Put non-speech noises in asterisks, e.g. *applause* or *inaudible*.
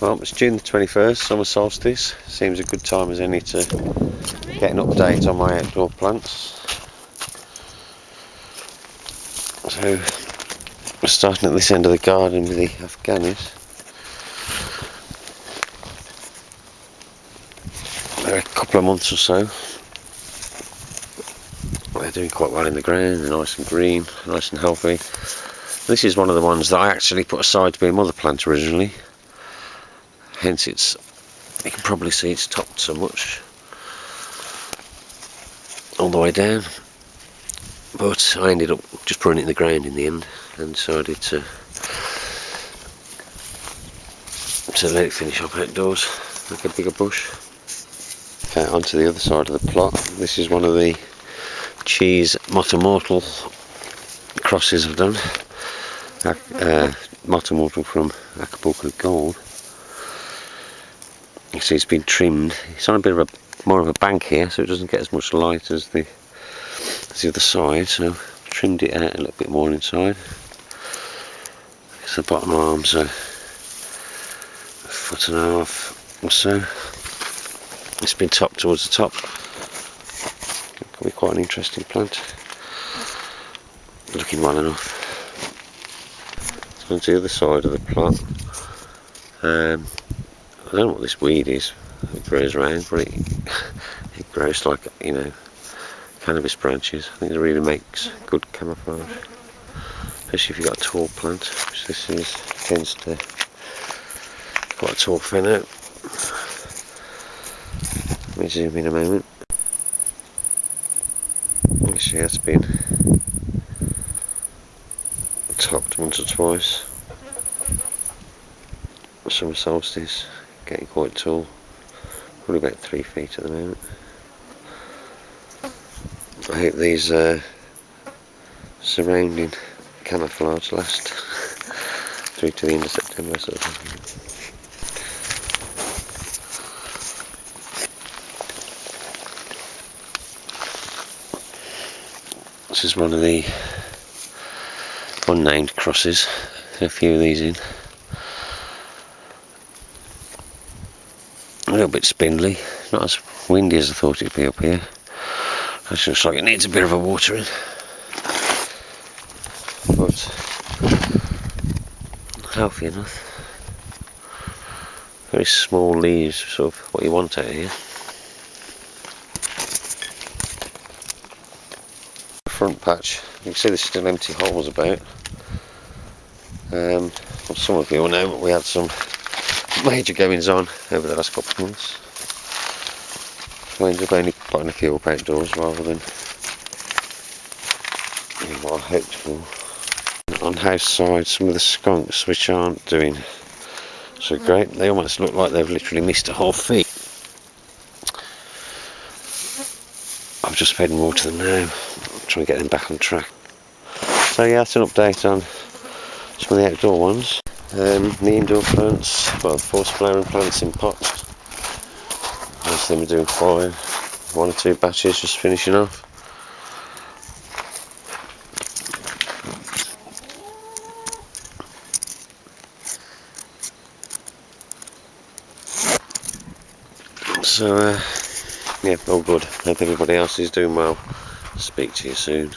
Well, it's June the 21st, summer solstice. Seems a good time as any to get an update on my outdoor plants. So, we're starting at this end of the garden with the Afghanis. They're a couple of months or so. They're doing quite well in the ground, they're nice and green, nice and healthy. This is one of the ones that I actually put aside to be a mother plant originally hence it's you can probably see it's topped so much. All the way down. But I ended up just putting it in the ground in the end. And decided to to let it finish up outdoors like a bigger bush. Okay, onto the other side of the plot. This is one of the cheese Motomortal crosses I've done. Uh, Motomortal from Acapulco Gold you see it's been trimmed. It's on a bit of a more of a bank here, so it doesn't get as much light as the as the other side. So I've trimmed it out a little bit more inside. So the bottom arms are a foot and a half or so. It's been topped towards the top. It Could be quite an interesting plant. Looking well enough. So on the other side of the plant. Um, I don't know what this weed is. It grows around, but it, *laughs* it grows like, you know, cannabis branches. I think it really makes good camouflage. Especially if you've got a tall plant, which this is, tends to quite a tall out. Let me zoom in a moment. Actually, that's been topped once or twice. Summer solstice getting quite tall. Probably about three feet at the moment. I hope these uh, surrounding camouflage last *laughs* through to the end of September sort of This is one of the unnamed crosses, a few of these in. Little bit spindly, not as windy as I thought it'd be up here. It looks like it needs a bit of a watering. But healthy enough. Very small leaves, sort of what you want out here. Front patch, you can see there's still empty holes about. Um, well, some of you will know but we had some major goings on over the last couple of months. I ended up only buying a few up outdoors rather than what I hoped for. On house side, some of the skunks which aren't doing so great, they almost look like they've literally missed a whole feet. I've just fed more to them now, trying to get them back on track. So yeah, that's an update on some of the outdoor ones. Um, the indoor plants, well, force flowering plants in pots. Most of them are doing fine. One or two batches just finishing off. So, uh, yeah, all good. Hope everybody else is doing well. Speak to you soon.